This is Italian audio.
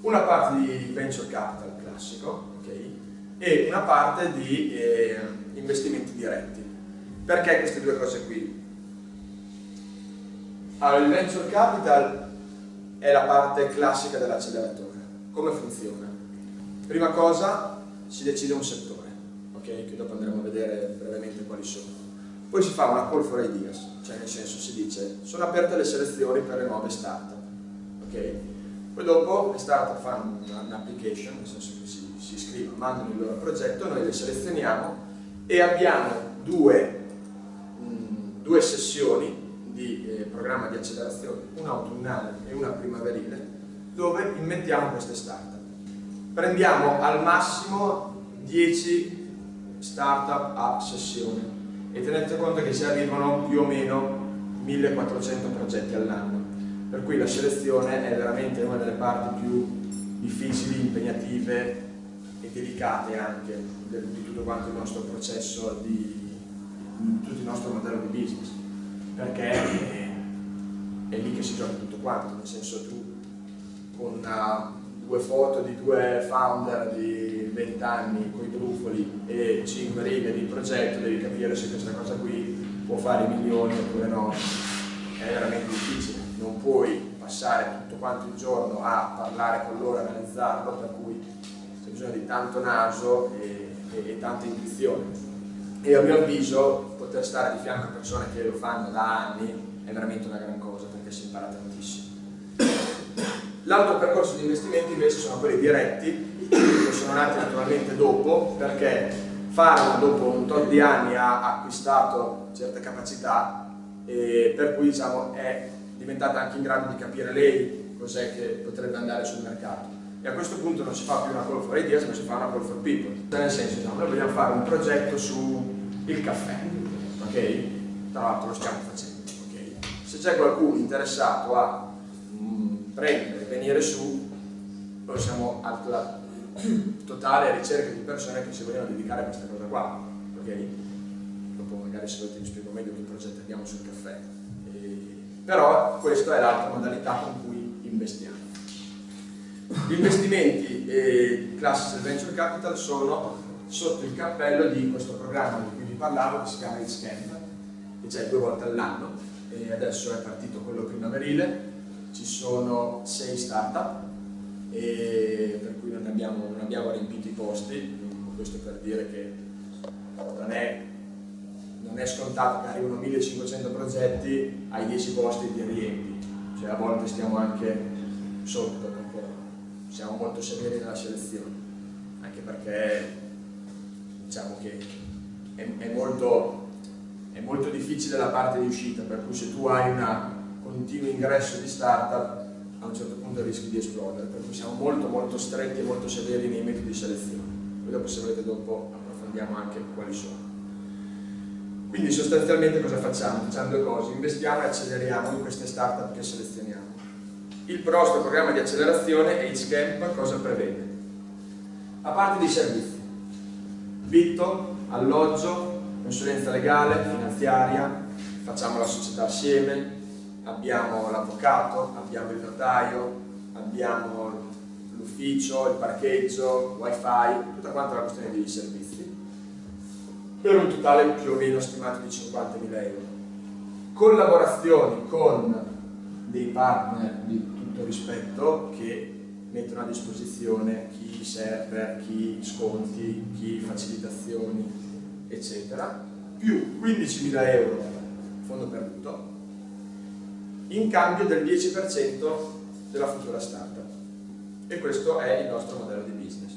una parte di venture capital classico okay, e una parte di eh, investimenti diretti. Perché queste due cose qui? Allora, il venture capital è la parte classica dell'acceleratore. Come funziona? Prima cosa si decide un settore, ok? Che dopo andremo a vedere brevemente quali sono. Poi si fa una call for ideas, cioè nel senso si dice sono aperte le selezioni per le nuove startup, ok? Poi dopo le startup fanno un'application, nel senso che si, si iscrivono, mandano il loro progetto, noi le selezioniamo e abbiamo due, mh, due sessioni di eh, programma di accelerazione, una autunnale e una primaverile, dove immettiamo queste startup. Prendiamo al massimo 10 startup a sessione e tenete conto che ci arrivano più o meno 1400 progetti all'anno, per cui la selezione è veramente una delle parti più difficili, impegnative e delicate anche di tutto quanto il nostro processo, di, di tutto il nostro modello di business perché è, è lì che si gioca tutto quanto, nel senso tu con una, due foto di due founder di 20 anni con i brufoli e 5 righe di progetto devi capire se questa cosa qui può fare milioni oppure no. È veramente difficile, non puoi passare tutto quanto il giorno a parlare con loro, analizzarlo, per cui c'è bisogno di tanto naso e, e, e tanta intuizione e a mio avviso poter stare di fianco a persone che lo fanno da anni è veramente una gran cosa perché si impara tantissimo. L'altro percorso di investimenti invece sono quelli diretti, che sono nati naturalmente dopo, perché Pharma dopo un tot di anni ha acquistato certe capacità per cui diciamo, è diventata anche in grado di capire lei cos'è che potrebbe andare sul mercato e a questo punto non si fa più una call for ideas ma si fa una call for people cioè, nel senso diciamo, noi vogliamo fare un progetto sul caffè ok? tra l'altro lo stiamo facendo okay? se c'è qualcuno interessato a mh, mm, prendere venire su noi siamo alla totale ricerca di persone che si vogliono dedicare a questa cosa qua ok? dopo magari se volete vi spiego meglio che progetto abbiamo sul caffè e... però questa è l'altra modalità con cui investiamo. Gli investimenti eh, classici del venture capital sono sotto il cappello di questo programma di cui vi parlavo che si chiama il Scamp, che c'è due volte all'anno. E adesso è partito quello primaverile, ci sono sei start-up per cui non abbiamo, non abbiamo, riempito i posti, questo per dire che non è, non è scontato che arrivino 1500 progetti, ai 10 posti li riempi, cioè a volte stiamo anche sotto siamo molto severi nella selezione, anche perché diciamo che è, è, molto, è molto difficile la parte di uscita, per cui se tu hai un continuo ingresso di startup a un certo punto rischi di esplodere, per cui siamo molto molto stretti e molto severi nei metodi di selezione. Poi dopo se volete dopo approfondiamo anche quali sono. Quindi sostanzialmente cosa facciamo? Facciamo due cose, investiamo e acceleriamo in queste startup che selezioniamo. Il nostro programma di accelerazione HCamp cosa prevede? A parte dei servizi, vitto, alloggio, consulenza legale, finanziaria, facciamo la società assieme, abbiamo l'avvocato, abbiamo il notaio, abbiamo l'ufficio, il parcheggio, wifi, tutta quanta la questione dei servizi, per un totale più o meno stimato di 50.000 euro. Collaborazioni con dei partner di tutto rispetto che mettono a disposizione chi server, chi sconti, chi facilitazioni, eccetera, più 15.000 euro fondo perduto in cambio del 10% della futura startup. E questo è il nostro modello di business.